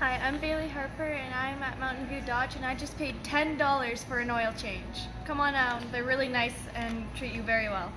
Hi, I'm Bailey Harper and I'm at Mountain View Dodge and I just paid $10 for an oil change. Come on out, they're really nice and treat you very well.